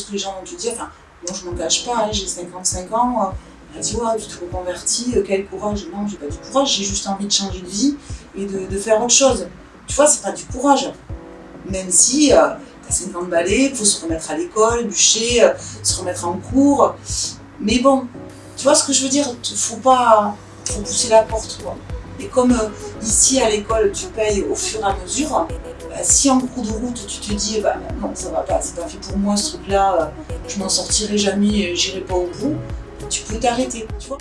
que les gens vont te dire. Enfin, moi, je m'en cache pas, hein, j'ai 55 ans. Euh, tu vois, tu te reconvertis, euh, quel courage. Non, j'ai pas du courage, j'ai juste envie de changer de vie et de, de faire autre chose. Tu vois, c'est pas du courage. Même si euh, t'as 50 balais, il faut se remettre à l'école, bûcher, euh, se remettre en cours. Mais bon, tu vois ce que je veux dire? Faut pas faut pousser la porte, quoi. Et comme euh, ici à l'école, tu payes au fur et à mesure, bah, si en cours de route tu te dis bah, non, ça va pas, c'est pas fait pour moi ce truc-là, euh, je m'en sortirai jamais, j'irai pas au bout, tu peux t'arrêter, tu vois.